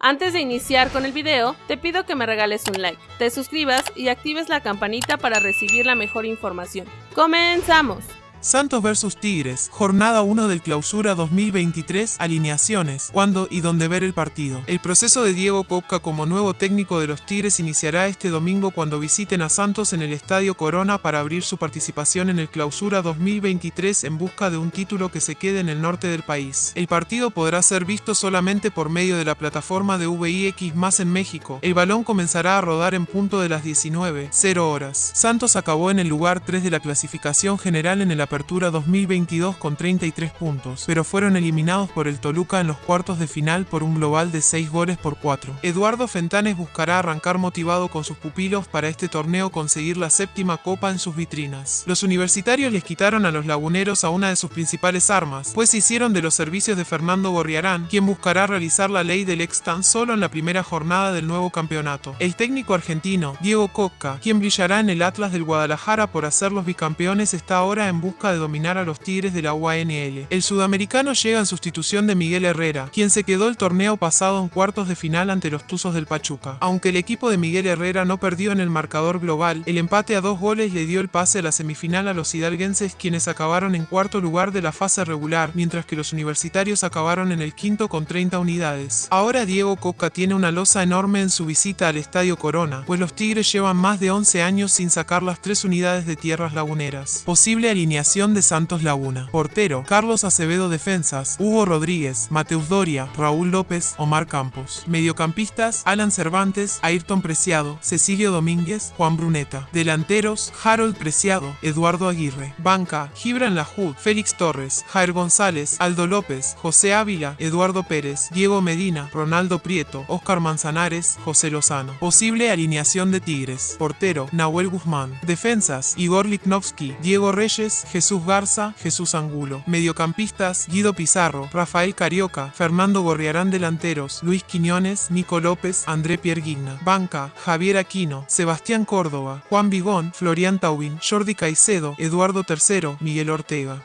Antes de iniciar con el video, te pido que me regales un like, te suscribas y actives la campanita para recibir la mejor información. ¡Comenzamos! Santos vs Tigres, jornada 1 del clausura 2023, alineaciones, cuándo y dónde ver el partido. El proceso de Diego Coca como nuevo técnico de los Tigres iniciará este domingo cuando visiten a Santos en el Estadio Corona para abrir su participación en el clausura 2023 en busca de un título que se quede en el norte del país. El partido podrá ser visto solamente por medio de la plataforma de VIX más en México. El balón comenzará a rodar en punto de las 19, 0 horas. Santos acabó en el lugar 3 de la clasificación general en el Apertura 2022 con 33 puntos, pero fueron eliminados por el Toluca en los cuartos de final por un global de 6 goles por 4. Eduardo Fentanes buscará arrancar motivado con sus pupilos para este torneo conseguir la séptima copa en sus vitrinas. Los universitarios les quitaron a los laguneros a una de sus principales armas, pues se hicieron de los servicios de Fernando Gorriarán, quien buscará realizar la ley del ex tan solo en la primera jornada del nuevo campeonato. El técnico argentino, Diego Coca, quien brillará en el Atlas del Guadalajara por hacer los bicampeones, está ahora en busca de dominar a los Tigres de la UANL. El sudamericano llega en sustitución de Miguel Herrera, quien se quedó el torneo pasado en cuartos de final ante los Tuzos del Pachuca. Aunque el equipo de Miguel Herrera no perdió en el marcador global, el empate a dos goles le dio el pase a la semifinal a los hidalguenses quienes acabaron en cuarto lugar de la fase regular, mientras que los universitarios acabaron en el quinto con 30 unidades. Ahora Diego Coca tiene una losa enorme en su visita al Estadio Corona, pues los Tigres llevan más de 11 años sin sacar las tres unidades de tierras laguneras. Posible alineación de Santos Laguna. Portero, Carlos Acevedo Defensas, Hugo Rodríguez, Mateus Doria, Raúl López, Omar Campos. Mediocampistas, Alan Cervantes, Ayrton Preciado, Cecilio Domínguez, Juan Bruneta. Delanteros, Harold Preciado, Eduardo Aguirre. Banca, Gibran Lajud, Félix Torres, Jair González, Aldo López, José Ávila, Eduardo Pérez, Diego Medina, Ronaldo Prieto, Oscar Manzanares, José Lozano. Posible alineación de Tigres. Portero, Nahuel Guzmán. Defensas, Igor Liknovsky, Diego Reyes, Garza, Jesús Angulo. Mediocampistas, Guido Pizarro, Rafael Carioca, Fernando Gorriarán delanteros, Luis Quiñones, Nico López, André Pierguigna. Banca, Javier Aquino, Sebastián Córdoba, Juan Vigón, Florian Taubin, Jordi Caicedo, Eduardo III, Miguel Ortega.